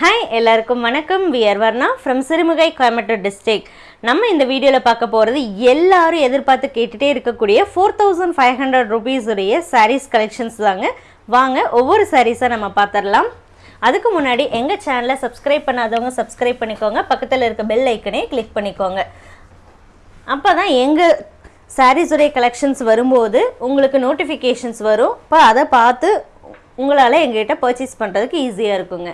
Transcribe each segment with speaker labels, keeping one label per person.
Speaker 1: Hi எல்லாருக்கும் வணக்கம். We're Varna from Sirumugai Coimbatore district நம்ம இந்த வீடியோவில் பார்க்க போகிறது எல்லாரும் எதிர்பார்த்து கேட்டுகிட்டே இருக்கக்கூடிய four thousand five hundred rupees உடைய சாரீஸ் கலெக்ஷன்ஸ் தாங்க. வாங்க ஒவ்வொரு சாரீஸாக நம்ம பார்த்துடலாம். அதுக்கு முன்னாடி எங்கள் சேனலை சப்ஸ்கிரைப் பண்ணாதவங்க சப்ஸ்கிரைப் பண்ணிக்கோங்க. பக்கத்தில் இருக்க பெல் ஐக்கனே கிளிக் பண்ணிக்கோங்க. அப்போ தான் எங்கள் சாரீஸுடைய கலெக்ஷன்ஸ் வரும்போது உங்களுக்கு நோட்டிஃபிகேஷன்ஸ் வரும். இப்போ அதை பார்த்து உங்களால் எங்ககிட்ட பர்ச்சேஸ் பண்ணுறதுக்கு ஈஸியாக இருக்குங்க.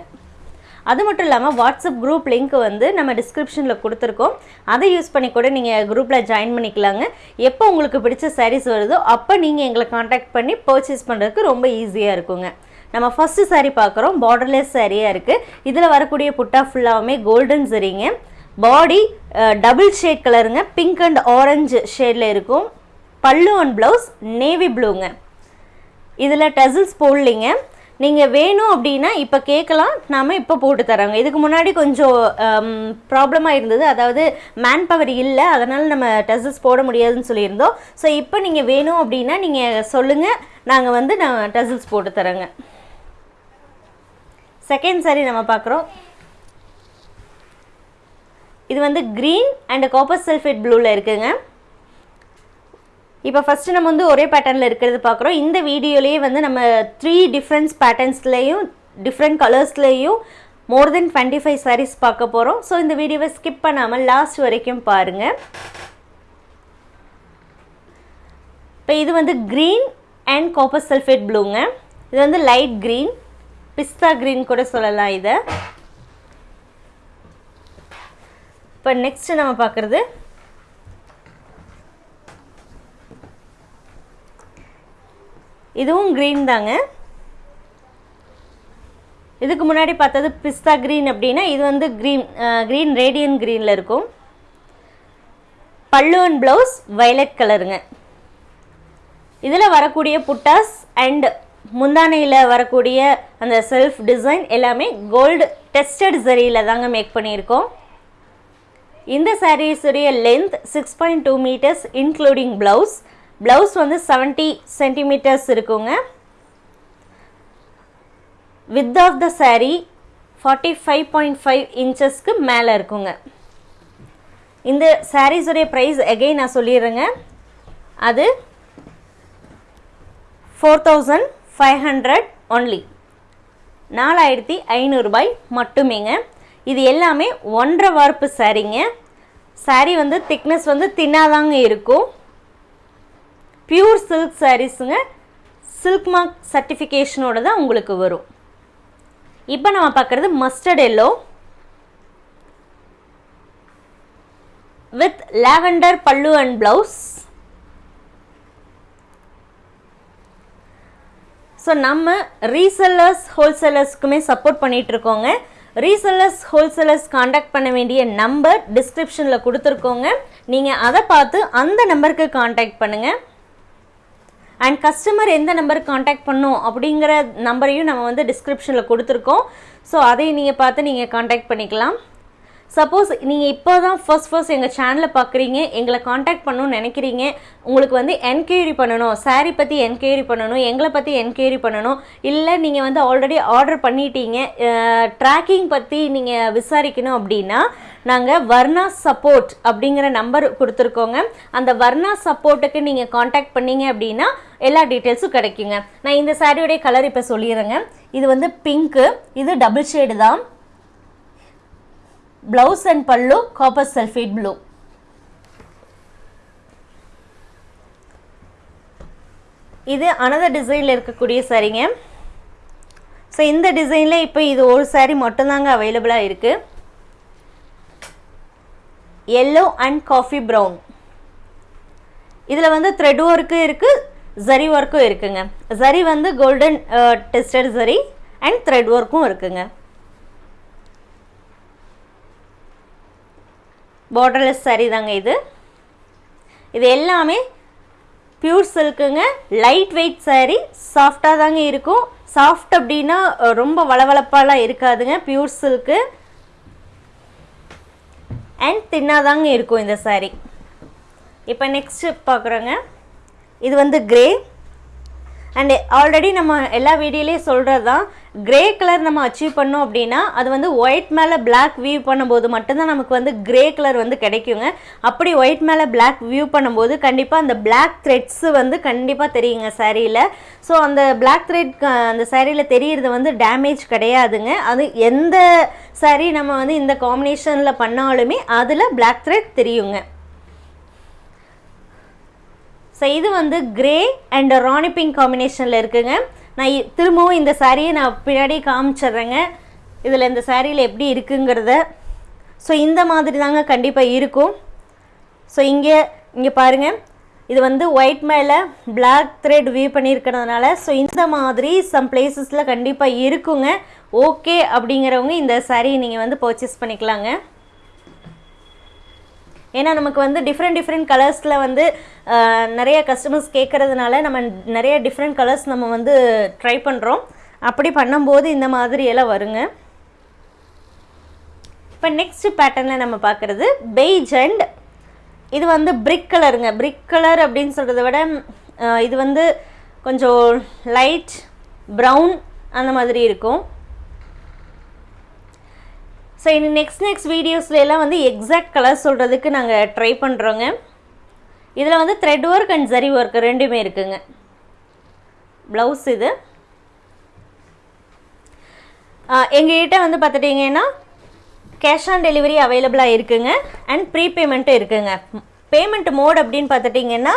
Speaker 1: அது மட்டும் இல்லாமல் வாட்ஸ்அப் குரூப் லிங்க் வந்து நம்ம டிஸ்கிரிப்ஷனில் கொடுத்துருக்கோம். அதை யூஸ் பண்ணி கூட நீங்கள் குரூப்பில் ஜாயின் பண்ணிக்கலாங்க. எப்போ உங்களுக்கு பிடிச்ச சாரீஸ் வருதோ அப்போ நீங்கள் எங்களை காண்டாக்ட் பண்ணி பர்ச்சேஸ் பண்ணுறதுக்கு ரொம்ப ஈஸியாக இருக்குங்க. நம்ம ஃபஸ்ட்டு சாரீ பார்க்குறோம். பார்டர்லெஸ் சாரியாக இருக்குது இதில் வரக்கூடிய புட்டா ஃபுல்லாகவுமே கோல்டன் சரிங்க பாடி டபுள் ஷேட் கலருங்க பிங்க் அண்ட் ஆரஞ்சு ஷேடில் இருக்கும். பல்லு அண்ட் ப்ளவுஸ் நேவி ப்ளூங்க இதில் டசில்ஸ் போடலிங்க. நீங்கள் வேணும் அப்படின்னா இப்போ கேட்கலாம் நாம் இப்போ போட்டு தரோங்க இதுக்கு முன்னாடி கொஞ்சம் ப்ராப்ளமாக இருந்தது. அதாவது மேன் பவர் இல்லை அதனால் நம்ம டசில்ஸ் போட முடியாதுன்னு சொல்லியிருந்தோம். ஸோ இப்போ நீங்கள் வேணும் அப்படின்னா நீங்கள் சொல்லுங்கள் நாங்கள் வந்து நான் டசில்ஸ் போட்டு தரோங்க செகண்ட் சாரி நம்ம பார்க்குறோம். இது வந்து க்ரீன் அண்ட் காப்பர் சல்ஃபேட் ப்ளூவில் இருக்குங்க. இப்போ ஃபஸ்ட்டு நம்ம வந்து ஒரே பேட்டர்னில் இருக்கிறது பார்க்குறோம் இந்த வீடியோலேயே வந்து நம்ம த்ரீ டிஃப்ரெண்ட்ஸ் பேட்டர்ன்ஸ்லேயும் different கலர்ஸ்லேயும் more than twenty five sarees பார்க்க போகிறோம் ஸோ இந்த வீடியோவை ஸ்கிப் பண்ணாமல் லாஸ்ட் வரைக்கும் பாருங்கள் இப்போ இது வந்து க்ரீன் அண்ட் காப்பர் சல்ஃபேட் ப்ளூங்க இது வந்து லைட் க்ரீன் பிஸ்தா க்ரீன் கூட சொல்லலாம் இதை. இப்போ நெக்ஸ்ட்டு நம்ம பார்க்குறது இதுவும் க்ரீன் தாங்க. இதுக்கு முன்னாடி பார்த்தது பிஸ்தா க்ரீன் அப்படின்னா இது வந்து க்ரீன் க்ரீன் ரேடியன் க்ரீனில் இருக்கும். பல்லு அண்ட் ப்ளவுஸ் வயலட் கலருங்க இதில் வரக்கூடிய புட்டாஸ் அண்ட் முந்தானையில் வரக்கூடிய அந்த செல்ஃப் டிசைன் எல்லாமே கோல்டு டெஸ்டட் சரியில் தாங்க மேக் பண்ணியிருக்கோம். இந்த சாரீஸுடைய length six point two meters including blouse blouse வந்து செவன்ட்டி சென்டிமீட்டர்ஸ் இருக்குங்க. Width of the saree forty five point five இன்ச்சஸ்க்கு மேலே இருக்குங்க. இந்த சாரீஸுடைய ப்ரைஸ் எகெயின் நான் சொல்லிடுறேங்க. அது four thousand five hundred only நாலாயிரத்தி ஐநூறுபாய் மட்டுமேங்க. இது எல்லாமே ஒன்றரை வார்ப்பு சாரீங்க saree வந்து திக்னஸ் வந்து தின்னாதாங்க இருக்கும். பியூர் சில்க் சாரீஸுங்க சில்க் மார்க் சர்டிஃபிகேஷனோட தான் உங்களுக்கு வரும். இப்போ நம்ம பார்க்குறது mustard yellow with lavender pallu and blouse so நம்ம ரீசெல்லர்ஸ் ஹோல்சேலர்ஸ்க்குமே சப்போர்ட் பண்ணிகிட்டு இருக்கோங்க ரீசெல்லர்ஸ் ஹோல்சேலர்ஸ் காண்டாக்ட் பண்ண வேண்டிய நம்பர் டிஸ்கிரிப்ஷனில் கொடுத்துருக்கோங்க. நீங்கள் அதை பார்த்து அந்த நம்பருக்கு காண்டாக்ட் பண்ணுங்கள் அண்ட் கஸ்டமர் எந்த நம்பருக்கு காண்டாக்ட் பண்ணும் அப்படிங்கிற நம்பரையும் நம்ம வந்து டிஸ்கிரிப்ஷனில் கொடுத்துருக்கோம். ஸோ அதை நீங்கள் பார்த்து நீங்கள் காண்டாக்ட் பண்ணிக்கலாம். சப்போஸ் நீங்கள் இப்போ தான் ஃபர்ஸ்ட் ஃபர்ஸ்ட் எங்கள் சேனலை பார்க்குறீங்க எங்களை காண்டாக்ட் பண்ணணும்னு நினைக்கிறீங்க உங்களுக்கு வந்து என்கொயரி பண்ணணும் சாரீ பற்றி என்கொயரி பண்ணணும் எங்களை பற்றி என்கொயரி பண்ணணும் இல்லை நீங்கள் வந்து ஆல்ரெடி ஆர்டர் பண்ணிட்டீங்க ட்ராக்கிங் பற்றி நீங்கள் விசாரிக்கணும் அப்படின்னா நாங்கள் வர்ணா சப்போர்ட் அப்படிங்கிற நம்பர் கொடுத்துருக்கோங்க. அந்த வர்ணா சப்போர்ட்டுக்கு நீங்கள் காண்டாக்ட் பண்ணீங்க அப்படின்னா எல்லா டீட்டெயில்ஸும் கிடைக்குங்க. நான் இந்த சாரியோடைய கலர் இப்போ சொல்லிடுறேங்க. இது வந்து பிங்க்கு இது டபுள் ஷேடு தான். Blouse and pallu copper sulphate blue இது அனதர் டிசைனில் இருக்கக்கூடிய சரிங்க ஸோ இந்த டிசைனில் இப்போ இது ஒரு சாரீ மட்டும்தாங்க அவைலபிளாக இருக்குது எல்லோ அண்ட் காஃபி ப்ரௌன் இதில் வந்து த்ரெட் ஒர்க்கும் இருக்குது ஜரி ஒர்க்கும் இருக்குங்க. ஜரி வந்து golden tested zari and thread ஒர்க்கும் இருக்குங்க. பார்டர்லெஸ் சரி தாங்க இது. இது எல்லாமே பியூர் சில்க்குங்க லைட் வெயிட் saree சாஃப்டாக தாங்க இருக்கும். சாஃப்ட் அப்படின்னா ரொம்ப வளவளப்பாலாம் இருக்காதுங்க. பியூர் சில்க்கு அண்ட் தின்னாதாங்க இருக்கும் இந்த saree. இப்போ நெக்ஸ்ட்டு பார்க்குறோங்க. இது வந்து கிரே அண்ட் ஆல்ரெடி நம்ம எல்லா வீடியோலேயும் சொல்கிறது தான் கிரே கலர் நம்ம அச்சீவ் பண்ணோம் அப்படின்னா அது வந்து ஒயிட் மேலே பிளாக் வியூ பண்ணும்போது மட்டும்தான் நமக்கு வந்து கிரே கலர் வந்து கிடைக்குங்க. அப்படி ஒயிட் மேலே பிளாக் வியூ பண்ணும்போது கண்டிப்பாக அந்த பிளாக் த்ரெட்ஸு வந்து கண்டிப்பாக தெரியுங்க சாரியில் ஸோ அந்த பிளாக் த்ரெட் அந்த சாரியில் தெரிகிறது வந்து டேமேஜ் கிடையாதுங்க. அது எந்த சாரி நம்ம வந்து இந்த காம்பினேஷனில் பண்ணாலுமே அதில் பிளாக் த்ரெட் தெரியுங்க. ஸோ இது வந்து கிரே அண்ட் ராணி பிங்க் காம்பினேஷனில் இருக்குங்க. நான் திரும்பவும் இந்த சாரியை நான் பின்னாடி காமிச்சிட்றேங்க. இதில் இந்த சாரியில் எப்படி இருக்குங்கிறத. ஸோ இந்த மாதிரி தாங்க கண்டிப்பாக இருக்கும். ஸோ இங்கே இங்கே பாருங்கள் இது வந்து ஒயிட் மேலே பிளாக் த்ரெட் வியூ பண்ணியிருக்கிறதுனால ஸோ இந்த மாதிரி சம் பிளேசஸில் கண்டிப்பாக இருக்குங்க. ஓகே அப்படிங்கிறவங்க இந்த saree நீங்கள் வந்து பர்ச்சேஸ் பண்ணிக்கலாங்க. ஏன்னா நமக்கு வந்து டிஃப்ரெண்ட் டிஃப்ரெண்ட் கலர்ஸில் வந்து நிறைய கஸ்டமர்ஸ் கேட்குறதுனால நம்ம நிறைய டிஃப்ரெண்ட் கலர்ஸ் நம்ம வந்து ட்ரை பண்ணுறோம் அப்படி பண்ணும்போது இந்த மாதிரி எல்லாம் வருங்க. இப்போ நெக்ஸ்ட் பேட்டர்னில் நம்ம பார்க்குறது பெய்ஜ் அண்ட் இது வந்து பிரிக் கலருங்க பிரிக் கலர் அப்படின்னு சொல்கிறத விட இது வந்து கொஞ்சம் லைட் ப்ரௌன் அந்த மாதிரி இருக்கும். ஸோ இனி நெக்ஸ்ட் நெக்ஸ்ட் வீடியோஸ்ல எல்லாம் வந்து எக்ஸாக்ட் கலர் சொல்கிறதுக்கு நாங்கள் ட்ரை பண்ணுறோங்க இதில் வந்து thread work and zari work ரெண்டுமே இருக்குங்க. ப்ளவுஸ் இது. எங்கள்கிட்ட வந்து பார்த்துட்டிங்கன்னா கேஷ் ஆன் டெலிவரி அவைலபிளாக இருக்குங்க. அண்ட் ப்ரீபேமெண்ட்டும் இருக்குங்க. பேமெண்ட் மோட் அப்படின்னு பார்த்துட்டிங்கன்னா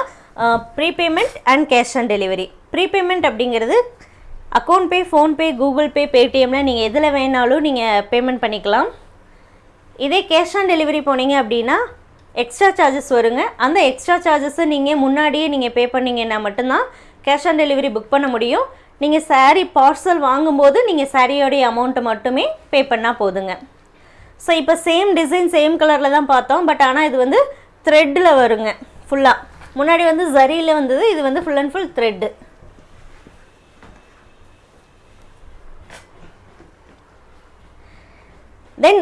Speaker 1: prepayment and cash on delivery prepayment அப்படிங்கிறது account pay PhonePe Google Pay பேடிஎம்ல நீங்கள் எதில் வேணாலும் நீங்கள் பேமெண்ட் பண்ணிக்கலாம். இதே கேஷ் ஆன் டெலிவரி போனீங்க அப்படின்னா எக்ஸ்ட்ரா சார்ஜஸ் வருங்க. அந்த எக்ஸ்ட்ரா சார்ஜஸை நீங்கள் முன்னாடியே நீங்கள் பே பண்ணிங்கன்னா மட்டும்தான் கேஷ் ஆன் டெலிவரி புக் பண்ண முடியும். நீங்கள் சாரீ பார்சல் வாங்கும்போது நீங்கள் சாரியோடைய அமௌண்ட்டை மட்டுமே பே பண்ணால் போதுங்க. ஸோ இப்போ சேம் டிசைன் சேம் கலரில் தான் பார்த்தோம். பட் ஆனால் இது வந்து த்ரெட்டில் வருங்க. ஃபுல்லாக முன்னாடி வந்து ஜரியில் வந்தது இது வந்து full and full thread then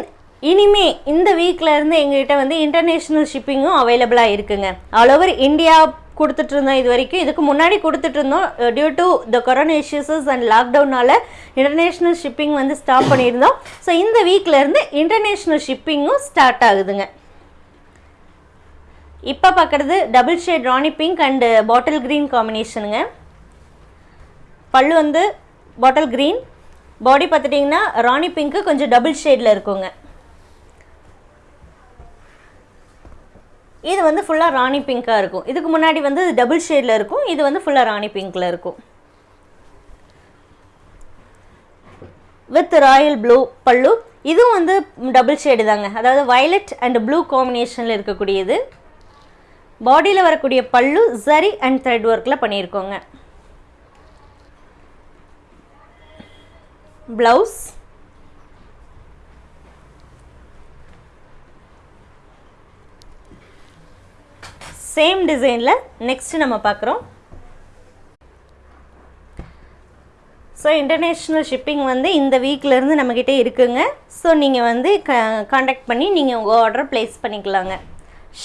Speaker 1: இனிமே இந்த வீக்லேருந்து எங்ககிட்ட வந்து இன்டர்நேஷ்னல் ஷிப்பிங்கும் அவைலபிளாக இருக்குங்க. ஆல் ஓவர் இந்தியா கொடுத்துட்டு இருந்தோம் இது வரைக்கும். இதுக்கு முன்னாடி கொடுத்துட்டு இருந்தோம் due to the corona issues and லாக்டவுனால international shipping வந்து ஸ்டாப் பண்ணியிருந்தோம். ஸோ இந்த வீக்லேருந்து இன்டர்நேஷ்னல் ஷிப்பிங்கும் ஸ்டார்ட் ஆகுதுங்க. இப்போ பார்க்குறது double shade rani pink and bottle green காம்பினேஷனுங்க pallu வந்து பாட்டில் க்ரீன் பாடி பார்த்துட்டிங்கன்னா ராணி பிங்க்கு கொஞ்சம் டபுள் ஷேடில் இருக்குங்க. இது வந்து ஃபுல்லாக ராணி பிங்காக இருக்கும். இதுக்கு முன்னாடி வந்து டபுள் ஷேடில் இருக்கும். இது வந்து ஃபுல்லாக ராணி பிங்க்கில் இருக்கும். வித் ராயல் ப்ளூ பல்லு. இதுவும் வந்து டபுள் ஷேடு தாங்க. அதாவது வயலட் அண்ட் ப்ளூ காம்பினேஷனில் இருக்கக்கூடியது. பாடியில் வரக்கூடிய பல்லு சரி அண்ட் த்ரெட் ஒர்க்கில் பண்ணியிருக்கோங்க. ப்ளவுஸ். சேம் டிசைனில் நெக்ஸ்ட் நம்ம பார்க்குறோம் ஸோ இன்டர்நேஷ்னல் ஷிப்பிங் வந்து இந்த வீக்லேருந்து நம்மக்கிட்ட இருக்குங்க. ஸோ நீங்கள் வந்து க காண்டாக்ட் பண்ணி நீங்கள் உங்கள் ஆர்டர் ப்ளேஸ் பண்ணிக்கலாங்க.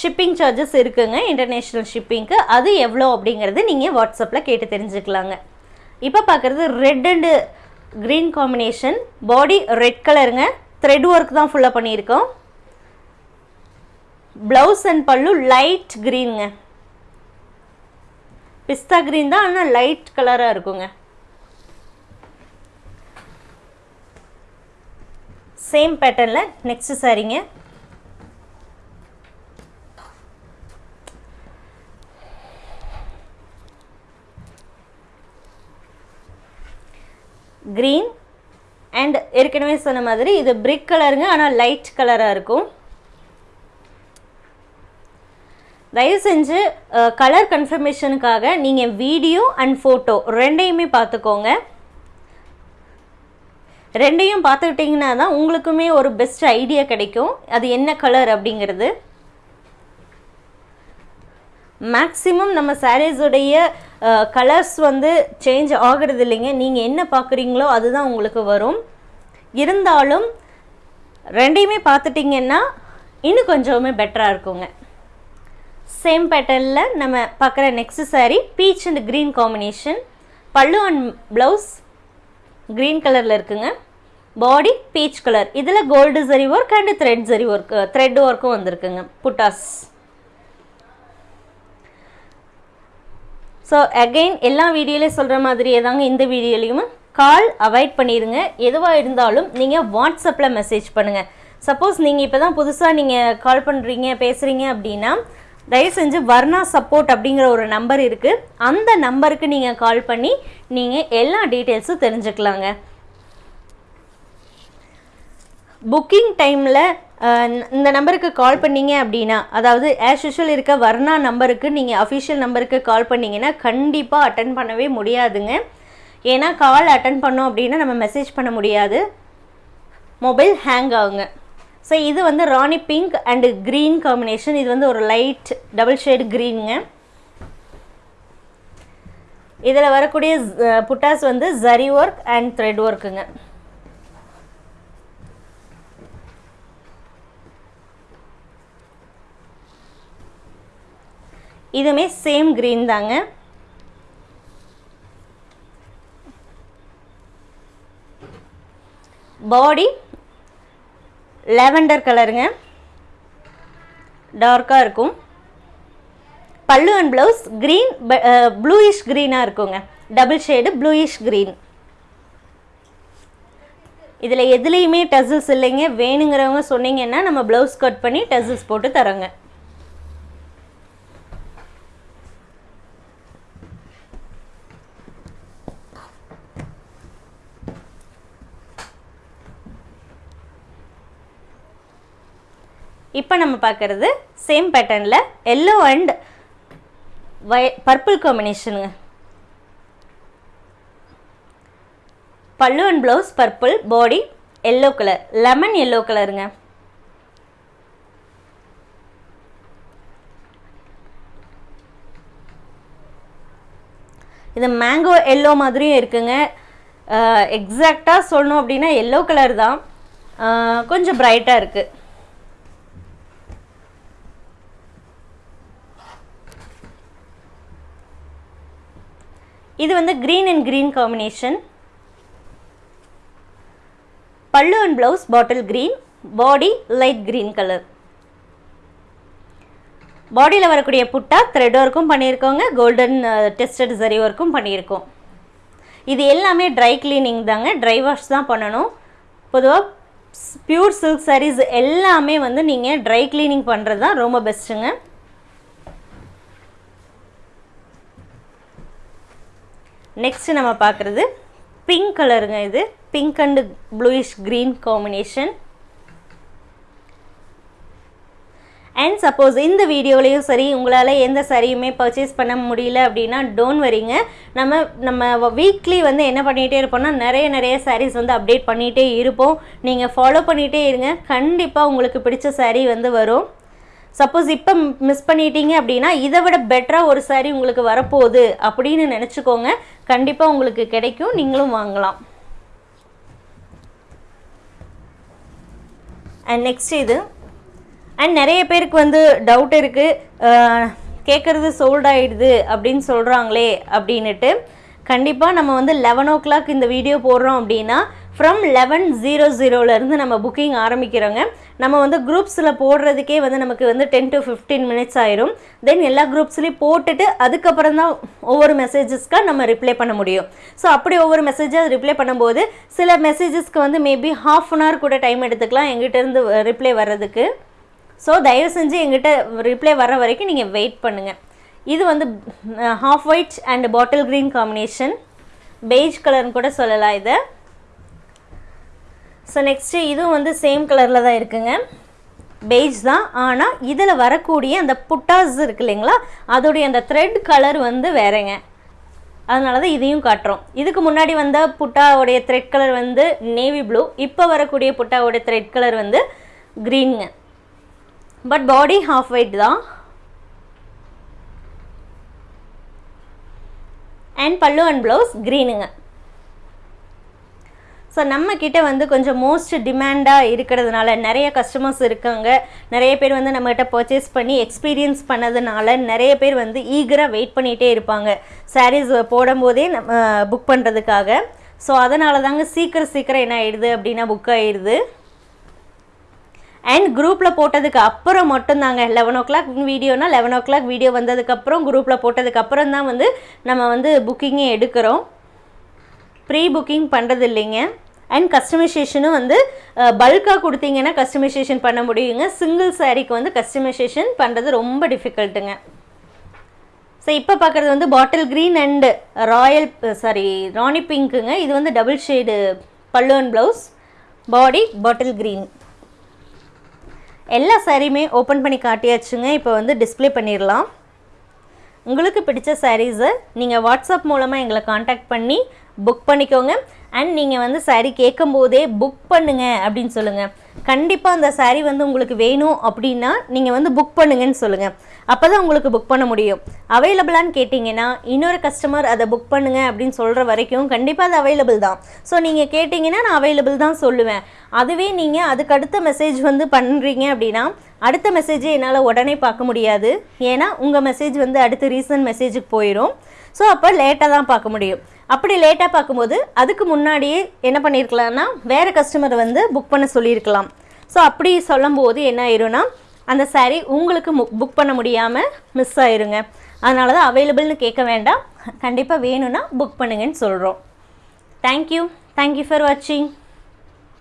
Speaker 1: ஷிப்பிங் சார்ஜஸ் இருக்குங்க இன்டர்நேஷ்னல் ஷிப்பிங்க்கு அது எவ்வளோ அப்படிங்கிறது நீங்கள் வாட்ஸ்அப்பில் கேட்டு தெரிஞ்சுக்கலாங்க. இப்போ பார்க்குறது red and green combination body red கலருங்க த்ரெட் ஒர்க் தான் ஃபுல்லாக பண்ணியிருக்கோம். ப்ளவுஸ் அண்ட் பல்லு லைட் க்ரீனுங்க பிஸ்தா க்ரீன் தான் ஆனால் லைட் கலராக இருக்குங்க. சேம் பேட்டர்னில் நெக்ஸ்ட் சாரிங்க க்ரீன் அண்ட் ஏற்கனவே சொன்ன மாதிரி இது பிரிக் கலருங்க ஆனால் லைட் கலராக இருக்கும். தயவு செஞ்சு கலர் கன்ஃபர்மேஷனுக்காக நீங்கள் வீடியோ அண்ட் ஃபோட்டோ ரெண்டையுமே பார்த்துக்கோங்க. ரெண்டையும் பார்த்துக்கிட்டிங்கன்னா தான் உங்களுக்குமே ஒரு பெஸ்ட் ஐடியா கிடைக்கும். அது என்ன கலர் அப்படிங்கிறது. மேக்ஸிமம் நம்ம சாரீஸுடைய கலர்ஸ் வந்து சேஞ்ச் ஆகிறது இல்லைங்க நீங்கள் என்ன பார்க்குறீங்களோ அதுதான் உங்களுக்கு வரும். இருந்தாலும் ரெண்டையுமே பார்த்துட்டிங்கன்னா இன்னும் கொஞ்சமே பெட்டராக இருக்குங்க. சேம் பேட்டர்னில் நம்ம பார்க்குற next saree peach and green combination pallu and blouse green கலரில் இருக்குங்க. பாடி பீச் கலர் இதில் gold zari work and thread zari work thread ஒர்க்கும் வந்திருக்குங்க. புட்டாஸ் ஸோ அகெயின் எல்லா வீடியோலையும் சொல்கிற மாதிரியே தாங்க இந்த வீடியோலையும் கால் அவாய்ட் பண்ணிடுங்க. எதுவாக இருந்தாலும் நீங்கள் வாட்ஸ்அப்பில் மெசேஜ் பண்ணுங்கள் சப்போஸ் நீங்கள் இப்போ தான் புதுசாக நீங்கள் கால் பண்ணுறீங்க பேசுகிறீங்க அப்படின்னா தயவு செஞ்சு வர்ணா சப்போர்ட் அப்படிங்கிற ஒரு நம்பர் இருக்குது அந்த நம்பருக்கு நீங்கள் கால் பண்ணி நீங்கள் எல்லா டீட்டெயில்ஸும் தெரிஞ்சுக்கலாங்க. புக்கிங் டைமில் இந்த நம்பருக்கு கால் பண்ணீங்க அப்படின்னா அதாவது ஆஸ் யூஷுவல் இருக்க வர்ணா நம்பருக்கு நீங்கள் அஃபிஷியல் நம்பருக்கு கால் பண்ணீங்கன்னா கண்டிப்பாக அட்டன் பண்ணவே முடியாதுங்க. ஏன்னா கால் அட்டன் பண்ணோம் அப்படின்னா நம்ம மெசேஜ் பண்ண முடியாது. மொபைல் ஹேங் ஆகுங்க. ஸோ இது வந்து rani pink and green combination இது வந்து ஒரு லைட் டபுள் ஷேடு க்ரீனுங்க இதில் வரக்கூடிய புட்டாஸ் வந்து ஜரி ஒர்க் அண்ட் த்ரெட் ஒர்க்குங்க இதுவுமே சேம் க்ரீன் தாங்க. பாடி லெவண்டர் கலருங்க டார்க்காக இருக்கும். Pallu and blouse green bluish க்ரீனாக இருக்குங்க. டபுள் ஷேடு ப்ளூயிஷ் க்ரீன் இதில் எதுலேயுமே டசில்ஸ் இல்லைங்க. வேணுங்கிறவங்க சொன்னீங்கன்னா நம்ம ப்ளவுஸ் கட் பண்ணி டசில்ஸ் போட்டு தரோங்க. இப்போ நம்ம பார்க்குறது சேம் பேட்டர்னில் எல்லோ அண்ட் வய purple காம்பினேஷனுங்க pallu and blouse purple body yellow colour lemon yellow கலருங்க இது மேங்கோ எல்லோ மாதிரியும் இருக்குங்க. எக்ஸாக்டாக சொல்லணும் அப்படின்னா எல்லோ கலர் தான். கொஞ்சம் பிரைட்டாக இருக்குது இது வந்து green and green combination pallu and blouse bottle green body light green colour பாடியில் வரக்கூடிய புட்டா த்ரெட் ஒர்க்கும் பண்ணியிருக்கோங்க. கோல்டன் டெஸ்டட் சரி ஒர்க்கும் பண்ணியிருக்கோம். இது எல்லாமே ட்ரை கிளீனிங் தாங்க. ட்ரை வாஷ் தான் பண்ணணும். பொதுவாக பியூர் சில்க் சாரீஸ் எல்லாமே வந்து நீங்கள் ட்ரை கிளீனிங் பண்ணுறது தான் ரொம்ப பெஸ்ட்டுங்க நெக்ஸ்ட் நம்ம பார்க்குறது பிங்க் கலருங்க இது. Pink and bluish green combination and suppose இந்த வீடியோலையும் சரி உங்களால் எந்த சரியுமே பர்ச்சேஸ் பண்ண முடியல அப்படின்னா டோன்ட் வரிங்க நம்ம நம்ம வீக்லி வந்து என்ன பண்ணிகிட்டே இருப்போம்னா நிறைய நிறைய சாரீஸ் வந்து அப்டேட் பண்ணிகிட்டே இருப்போம். நீங்கள் ஃபாலோ பண்ணிகிட்டே இருங்க. கண்டிப்பாக உங்களுக்கு பிடிச்ச சாரீ வந்து வரும். சப்போஸ் இப்போ மிஸ் பண்ணிட்டீங்க அப்படின்னா இதை விட பெட்டராக ஒரு saree உங்களுக்கு வரப்போகுது அப்படின்னு நினச்சிக்கோங்க. கண்டிப்பாக உங்களுக்கு கிடைக்கும். நீங்களும் வாங்கலாம். அண்ட் நெக்ஸ்ட் இது. அண்ட் நிறைய பேருக்கு வந்து டவுட் இருக்குது கேட்குறது சோல்ட் ஆகிடுது அப்படின்னு சொல்கிறாங்களே அப்படின்னுட்டு. கண்டிப்பாக நம்ம வந்து லெவன் ஓ கிளாக் இந்த வீடியோ போடுறோம் அப்படின்னா ஃப்ரம் லெவன் ஜீரோ ஜீரோலேருந்து நம்ம புக்கிங் ஆரம்பிக்கிறோங்க. நம்ம வந்து குரூப்ஸில் போடுறதுக்கே வந்து நமக்கு வந்து டென் டு ஃபிஃப்டீன் மினிட்ஸ் ஆயிரும். தென் எல்லா குரூப்ஸ்லேயும் போட்டுட்டு அதுக்கப்புறம் தான் ஒவ்வொரு மெசேஜஸ்க்காக நம்ம ரிப்ளை பண்ண முடியும். ஸோ அப்படி ஒவ்வொரு மெசேஜாக ரிப்ளை பண்ணும்போது சில மெசேஜஸ்க்கு வந்து மேபி ஹாஃப் அன் ஹவர் கூட டைம் எடுத்துக்கலாம் எங்கிட்டேருந்து ரிப்ளை வர்றதுக்கு. ஸோ தயவு செஞ்சு எங்கிட்ட ரிப்ளை வர வரைக்கும் நீங்கள் வெயிட் பண்ணுங்கள் இது வந்து half white and bottle green combination beige கலர்னு கூட சொல்லலாம் இதை. ஸோ நெக்ஸ்ட்டு இதுவும் வந்து சேம் கலரில் தான் இருக்குங்க. பெய்ஜ் தான். ஆனால் இதில் வரக்கூடிய அந்த புட்டாஸ் இருக்கு இல்லைங்களா? அதோடைய அந்த த்ரெட் கலர் வந்து வேறேங்க. அதனால தான் இதையும் காட்டுறோம். இதுக்கு முன்னாடி வந்த புட்டாவுடைய த்ரெட் கலர் வந்து நேவி ப்ளூ இப்போ வரக்கூடிய புட்டாவுடைய த்ரெட் கலர் வந்து க்ரீனுங்க பட் பாடி ஹாஃப் ஒயிட் தான். அண்ட் பல்லு அண்ட் ப்ளவுஸ் க்ரீனுங்க ஸோ நம்மக்கிட்ட வந்து கொஞ்சம் மோஸ்ட் டிமாண்டாக இருக்கிறதுனால நிறைய கஸ்டமர்ஸ் இருக்காங்க. நிறைய பேர் வந்து நம்மகிட்ட பர்ச்சேஸ் பண்ணி எக்ஸ்பீரியன்ஸ் பண்ணதுனால நிறைய பேர் வந்து ஈகராக வெயிட் பண்ணிகிட்டே இருப்பாங்க. சாரீஸ் போடும்போதே நம்ம புக் பண்ணுறதுக்காக ஸோ அதனால தாங்க சீக்கிரம் சீக்கிரம் என்ன ஆயிடுது அப்படின்னா புக் ஆயிடுது. அண்ட் குரூப்பில் போட்டதுக்கு அப்புறம் மட்டும்தாங்க. லெவன் ஓ கிளாக் வீடியோனா லெவன் ஓ கிளாக் வீடியோ வந்ததுக்கப்புறம் குரூப்பில் போட்டதுக்கப்புறம் தான் வந்து நம்ம வந்து புக்கிங்கே எடுக்கிறோம். ப்ரீ புக்கிங் பண்ணுறது இல்லைங்க அண்ட் கஸ்டமைசேஷனும் வந்து பல்காக கொடுத்தீங்கன்னா கஸ்டமைசேஷன் பண்ண முடியுங்க. சிங்கிள் சாரீக்கு வந்து கஸ்டமைசேஷன் பண்ணுறது ரொம்ப டிஃபிகல்ட்டுங்க ஸோ இப்போ பார்க்குறது வந்து bottle green and royal sorry rani பிங்க்குங்க இது வந்து double shade pallu and blouse body bottle green எல்லா சாரியுமே ஓப்பன் பண்ணி காட்டியாச்சுங்க. இப்போ வந்து டிஸ்ப்ளே பண்ணிடலாம் உங்களுக்கு பிடிச்ச சாரீஸை நீங்கள் வாட்ஸ்அப் மூலமாக எங்களை காண்டாக்ட் பண்ணி புக் பண்ணிக்கோங்க. அண்ட் நீங்கள் வந்து சாரீ கேட்கும் போதே புக் பண்ணுங்க அப்படின்னு சொல்லுங்கள் கண்டிப்பாக அந்த சாரீ வந்து உங்களுக்கு வேணும் அப்படின்னா நீங்கள் வந்து புக் பண்ணுங்கன்னு சொல்லுங்கள் அப்போ தான் உங்களுக்கு புக் பண்ண முடியும். அவைலபிளான்னு கேட்டிங்கன்னா இன்னொரு கஸ்டமர் அதை புக் பண்ணுங்க அப்படின்னு சொல்கிற வரைக்கும் கண்டிப்பாக அது அவைலபிள் தான். ஸோ நீங்கள் கேட்டிங்கன்னா நான் அவைலபிள் தான் சொல்லுவேன். அதுவே நீங்கள் அதுக்கு அடுத்த மெசேஜ் வந்து பண்ணுறீங்க அப்படின்னா அடுத்த மெசேஜை என்னால் உடனே பார்க்க முடியாது. ஏன்னா உங்கள் மெசேஜ் வந்து அடுத்த ரீசன்ட் மெசேஜுக்கு போயிடும் ஸோ அப்போ லேட்டாக தான் பார்க்க முடியும். அப்படி லேட்டாக பார்க்கும்போது அதுக்கு முன்னாடியே என்ன பண்ணியிருக்கலாம்னா வேறு கஸ்டமர் வந்து புக் பண்ண சொல்லியிருக்கலாம். ஸோ அப்படி சொல்லும்போது என்ன ஆயிரும்னா அந்த சாரீ உங்களுக்கு புக் பண்ண முடியாமல் மிஸ் ஆயிருங்க. அதனால தான் அவைலபிள்னு கேட்க வேண்டாம். கண்டிப்பாக வேணும்னா புக் பண்ணுங்கன்னு சொல்கிறோம் தேங்க்யூ தேங்க்யூ ஃபார் வாட்சிங்